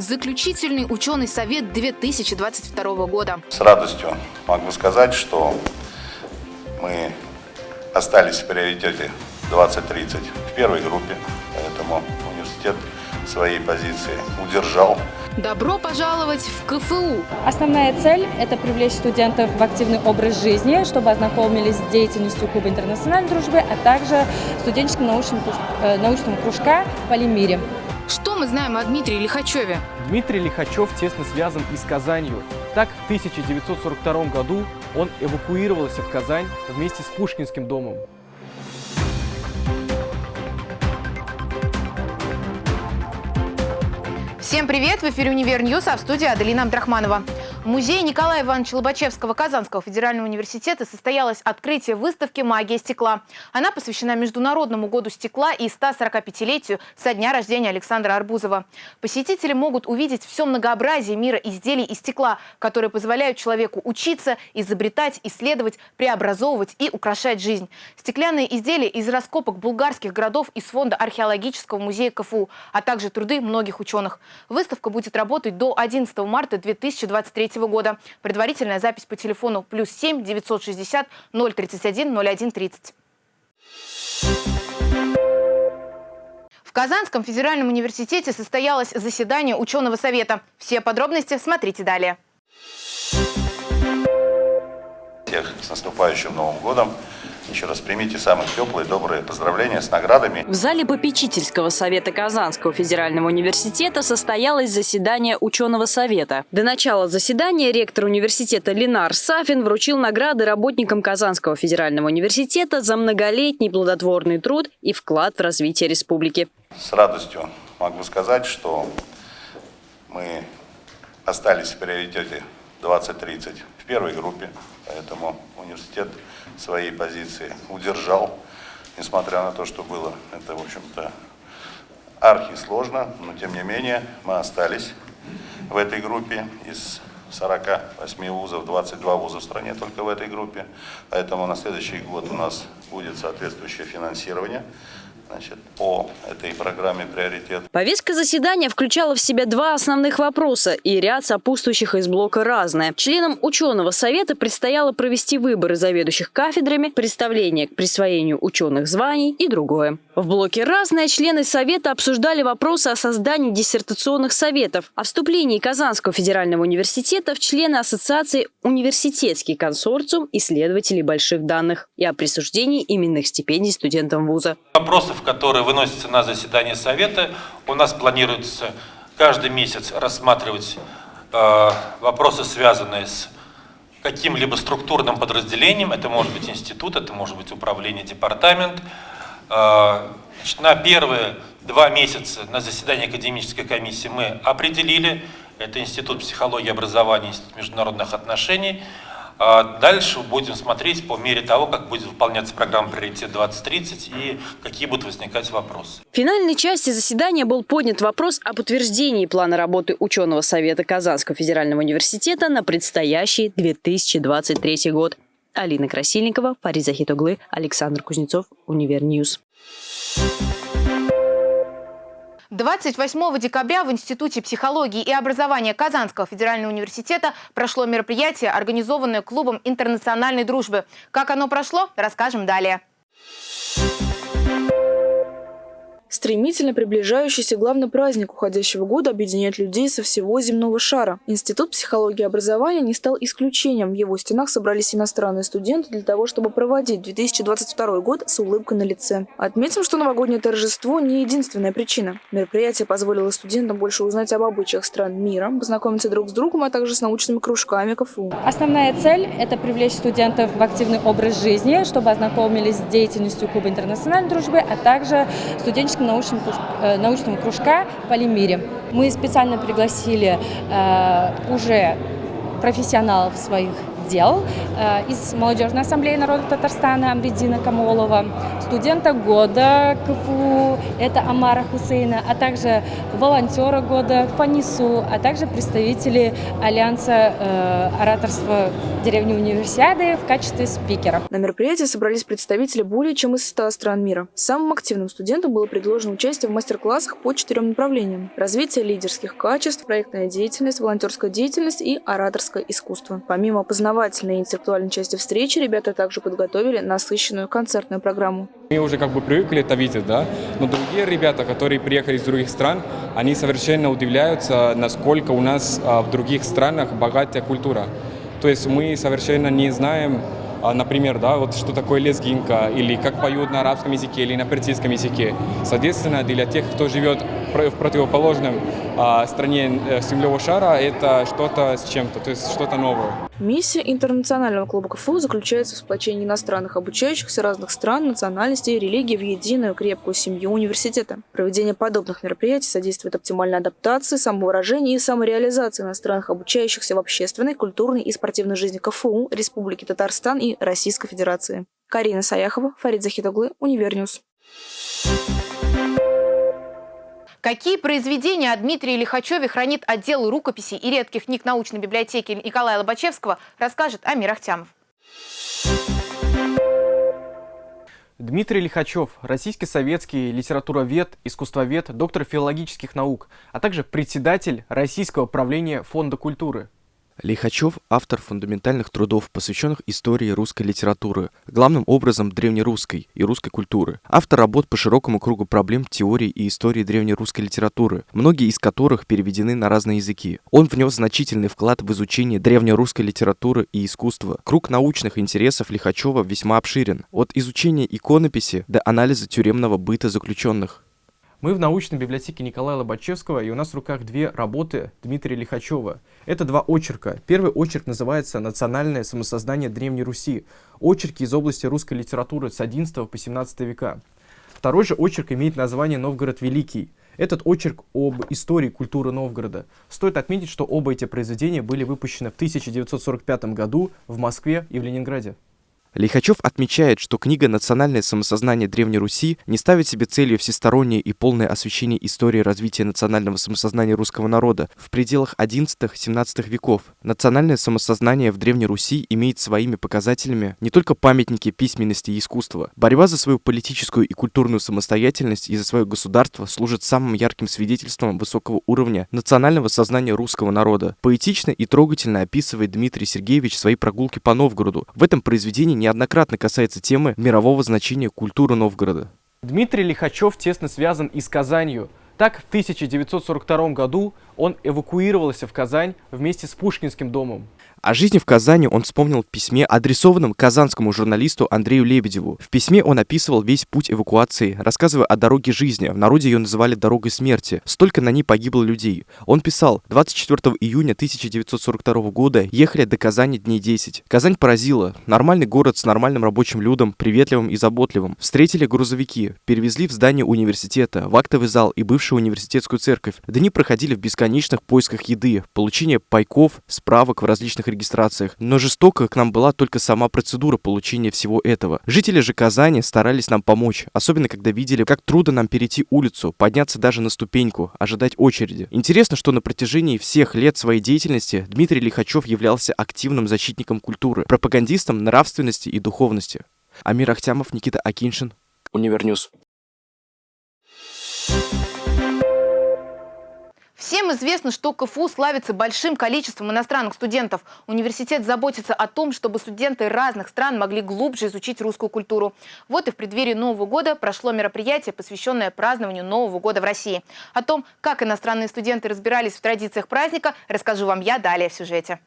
Заключительный ученый совет 2022 года. С радостью могу сказать, что мы остались в приоритете 2030 в первой группе, поэтому университет своей позиции удержал. Добро пожаловать в КФУ! Основная цель – это привлечь студентов в активный образ жизни, чтобы ознакомились с деятельностью Клуба интернациональной дружбы, а также студенческим научным, э, научного кружка «Полимире». Что мы знаем о Дмитрии Лихачеве? Дмитрий Лихачев тесно связан и с Казанью. Так, в 1942 году он эвакуировался в Казань вместе с Пушкинским домом. Всем привет! В эфире «Univer News», а в студии Аделина Абдрахманова. В музее Николая Ивановича Лобачевского Казанского федерального университета состоялось открытие выставки «Магия стекла». Она посвящена Международному году стекла и 145-летию со дня рождения Александра Арбузова. Посетители могут увидеть все многообразие мира изделий из стекла, которые позволяют человеку учиться, изобретать, исследовать, преобразовывать и украшать жизнь. Стеклянные изделия из раскопок булгарских городов из фонда археологического музея КФУ, а также труды многих ученых. Выставка будет работать до 11 марта 2023 года. Предварительная запись по телефону плюс 7 960 031 01 30. В Казанском федеральном университете состоялось заседание ученого совета. Все подробности смотрите далее. Всех с наступающим Новым годом! Еще раз примите самые теплые, добрые поздравления с наградами. В зале попечительского совета Казанского федерального университета состоялось заседание ученого совета. До начала заседания ректор университета Ленар Сафин вручил награды работникам Казанского федерального университета за многолетний плодотворный труд и вклад в развитие республики. С радостью могу сказать, что мы остались в приоритете 2030 в первой группе, поэтому университет своей позиции удержал, несмотря на то, что было это, в общем-то, архи сложно, но тем не менее мы остались в этой группе из 48 вузов, 22 вуза в стране только в этой группе. Поэтому на следующий год у нас будет соответствующее финансирование значит, по этой программе «Приоритет». Повестка заседания включала в себя два основных вопроса и ряд сопутствующих из блока «Разное». Членам ученого совета предстояло провести выборы заведующих кафедрами, представление к присвоению ученых званий и другое. В блоке «Разное» члены совета обсуждали вопросы о создании диссертационных советов, о вступлении Казанского федерального университета в члены Ассоциации «Университетский консорциум исследователей больших данных» и о присуждении именных стипендий студентам вуза. Вопросов которые выносятся на заседание Совета. У нас планируется каждый месяц рассматривать э, вопросы, связанные с каким-либо структурным подразделением. Это может быть институт, это может быть управление, департамент. Э, значит, на первые два месяца на заседании академической комиссии мы определили, это Институт психологии и образования, Институт международных отношений, а дальше будем смотреть по мере того, как будет выполняться программа «Приоритет 2030» и какие будут возникать вопросы. В финальной части заседания был поднят вопрос об утверждении плана работы ученого совета Казанского федерального университета на предстоящий 2023 год. Алина Красильникова, Фарид Захид оглы, Александр Кузнецов, Univer News. 28 декабря в Институте психологии и образования Казанского федерального университета прошло мероприятие, организованное клубом интернациональной дружбы. Как оно прошло, расскажем далее. Стремительно приближающийся главный праздник уходящего года объединяет людей со всего земного шара. Институт психологии и образования не стал исключением. В его стенах собрались иностранные студенты для того, чтобы проводить 2022 год с улыбкой на лице. Отметим, что новогоднее торжество не единственная причина. Мероприятие позволило студентам больше узнать об обычаях стран мира, познакомиться друг с другом, а также с научными кружками КФУ. Основная цель – это привлечь студентов в активный образ жизни, чтобы ознакомились с деятельностью Клуба интернациональной дружбы, а также студенческим научного, э, научного кружка «Полимире». Мы специально пригласили э, уже профессионалов своих дел э, из Молодежной ассамблеи народа Татарстана Амридина Камолова, студента года КФУ, это Амара Хусейна, а также волонтера года по НИСУ, а также представители Альянса э, ораторства деревни Универсиады в качестве спикера. На мероприятии собрались представители более чем из 100 стран мира. Самым активным студентам было предложено участие в мастер-классах по четырем направлениям. Развитие лидерских качеств, проектная деятельность, волонтерская деятельность и ораторское искусство. Помимо познавательной и интеллектуальной части встречи, ребята также подготовили насыщенную концертную программу. Мы уже как бы привыкли это видеть, да, но другие ребята, которые приехали из других стран, они совершенно удивляются, насколько у нас а, в других странах богатая культура. То есть мы совершенно не знаем, а, например, да, вот что такое лезгинка, или как поют на арабском языке, или на персидском языке. Соответственно, для тех, кто живет в противоположном а стране э, земного шара это что-то с чем-то, то есть что-то новое. Миссия интернационального клуба КФУ заключается в сплочении иностранных обучающихся разных стран, национальностей и религий в единую крепкую семью университета. Проведение подобных мероприятий содействует оптимальной адаптации, самовыражению и самореализации иностранных обучающихся в общественной, культурной и спортивной жизни КФУ, Республики Татарстан и Российской Федерации. Карина Саяхова, Фарид Захид оглы, Univer News. Какие произведения о Дмитрии Лихачеве хранит отдел рукописей и редких книг научной библиотеки Николая Лобачевского, расскажет Амир Ахтямов. Дмитрий Лихачев – российский советский литературовед, искусствовед, доктор филологических наук, а также председатель Российского правления Фонда культуры. Лихачев – автор фундаментальных трудов, посвященных истории русской литературы, главным образом древнерусской и русской культуры. Автор работ по широкому кругу проблем теории и истории древнерусской литературы, многие из которых переведены на разные языки. Он внес значительный вклад в изучение древнерусской литературы и искусства. Круг научных интересов Лихачева весьма обширен, от изучения иконописи до анализа тюремного быта заключенных. Мы в научной библиотеке Николая Лобачевского, и у нас в руках две работы Дмитрия Лихачева. Это два очерка. Первый очерк называется «Национальное самосознание Древней Руси». Очерки из области русской литературы с XI по XVII века. Второй же очерк имеет название «Новгород Великий». Этот очерк об истории культуры Новгорода. Стоит отметить, что оба эти произведения были выпущены в 1945 году в Москве и в Ленинграде. Лихачев отмечает, что книга «Национальное самосознание Древней Руси» не ставит себе целью всестороннее и полное освещение истории развития национального самосознания русского народа в пределах XI-XVII веков. Национальное самосознание в Древней Руси имеет своими показателями не только памятники письменности и искусства. Борьба за свою политическую и культурную самостоятельность и за свое государство служит самым ярким свидетельством высокого уровня национального сознания русского народа. Поэтично и трогательно описывает Дмитрий Сергеевич свои прогулки по Новгороду. В этом произведении неоднократно касается темы мирового значения культуры Новгорода. Дмитрий Лихачев тесно связан и с Казанью. Так, в 1942 году он эвакуировался в Казань вместе с Пушкинским домом. О жизни в Казани он вспомнил в письме, адресованном казанскому журналисту Андрею Лебедеву. В письме он описывал весь путь эвакуации, рассказывая о дороге жизни. В народе ее называли «дорогой смерти». Столько на ней погибло людей. Он писал, 24 июня 1942 года ехали до Казани дней 10. Казань поразила. Нормальный город с нормальным рабочим людом, приветливым и заботливым. Встретили грузовики, перевезли в здание университета, в актовый зал и бывшую университетскую церковь. Дни проходили в бесконечных поисках еды, получение пайков, справок в различных регистрациях, но жестоко к нам была только сама процедура получения всего этого. Жители же Казани старались нам помочь, особенно когда видели, как трудно нам перейти улицу, подняться даже на ступеньку, ожидать очереди. Интересно, что на протяжении всех лет своей деятельности Дмитрий Лихачев являлся активным защитником культуры, пропагандистом нравственности и духовности. Амир Ахтямов, Никита Акиншин, Univer News. Всем известно, что КФУ славится большим количеством иностранных студентов. Университет заботится о том, чтобы студенты разных стран могли глубже изучить русскую культуру. Вот и в преддверии Нового года прошло мероприятие, посвященное празднованию Нового года в России. О том, как иностранные студенты разбирались в традициях праздника, расскажу вам я далее в сюжете.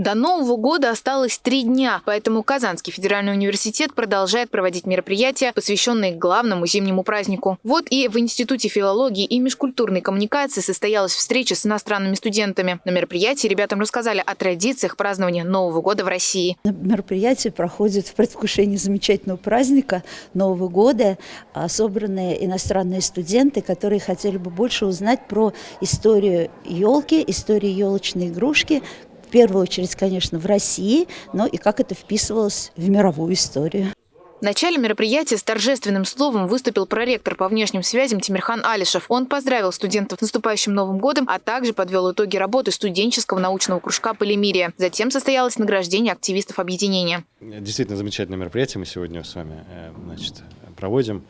До Нового года осталось три дня, поэтому Казанский федеральный университет продолжает проводить мероприятия, посвященные главному зимнему празднику. Вот и в Институте филологии и межкультурной коммуникации состоялась встреча с иностранными студентами. На мероприятии ребятам рассказали о традициях празднования Нового года в России. Мероприятие проходит в предвкушении замечательного праздника Нового года. А собранные иностранные студенты, которые хотели бы больше узнать про историю елки, историю елочной игрушки, в первую очередь, конечно, в России, но и как это вписывалось в мировую историю. В начале мероприятия с торжественным словом выступил проректор по внешним связям Тимирхан Алишев. Он поздравил студентов с наступающим Новым годом, а также подвел итоги работы студенческого научного кружка «Полимерия». Затем состоялось награждение активистов объединения. Действительно замечательное мероприятие мы сегодня с вами э, значит, проводим.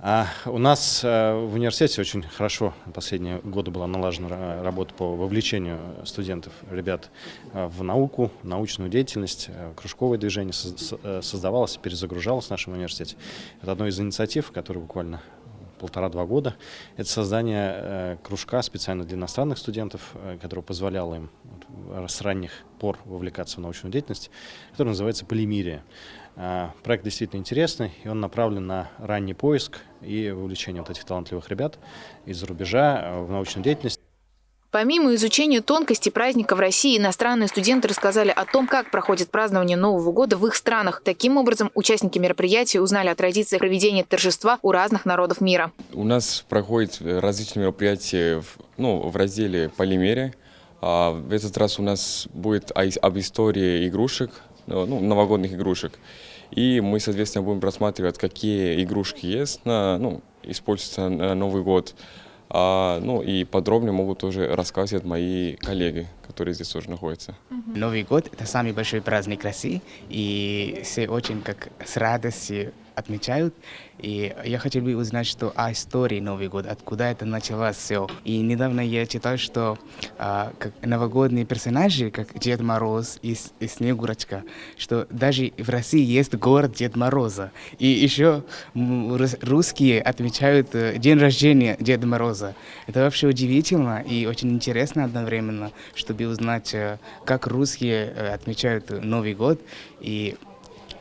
А у нас э, в университете очень хорошо последние годы была налажена работа по вовлечению студентов, ребят э, в науку, научную деятельность, э, кружковое движение создавалось, перезагружалось в нашем университете. Это одна из инициатив, которая буквально полтора-два года. Это создание кружка специально для иностранных студентов, которое позволяло им с ранних пор вовлекаться в научную деятельность, который называется «Полимирия». Проект действительно интересный, и он направлен на ранний поиск и вовлечение вот этих талантливых ребят из-за рубежа в научную деятельность. Помимо изучения тонкостей праздника в России, иностранные студенты рассказали о том, как проходит празднование Нового года в их странах. Таким образом, участники мероприятия узнали о традициях проведения торжества у разных народов мира. У нас проходят различные мероприятия в, ну, в разделе «Полимерия». А в этот раз у нас будет об истории игрушек, ну, новогодних игрушек. И мы, соответственно, будем просматривать, какие игрушки есть, на, ну, используются на Новый год. А, ну и подробнее могут тоже рассказывать мои коллеги, которые здесь тоже находятся. Новый год – это самый большой праздник России, и все очень как с радостью отмечают. И я хотел бы узнать, что о истории Новый год, откуда это началось все. И недавно я читал, что а, как новогодние персонажи, как Дед Мороз и, и Снегурочка, что даже в России есть город Дед Мороза. И еще русские отмечают э, день рождения Деда Мороза. Это вообще удивительно и очень интересно одновременно, чтобы узнать, э, как русские э, отмечают Новый год и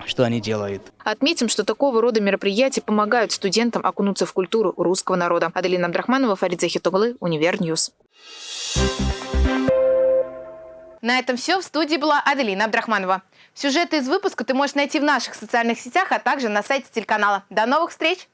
что они делают. Отметим, что такого рода мероприятия помогают студентам окунуться в культуру русского народа. Аделина Абдрахманова, Фарид Захид оглы, Univer News. На этом все. В студии была Аделина Абдрахманова. Сюжеты из выпуска ты можешь найти в наших социальных сетях, а также на сайте телеканала. До новых встреч!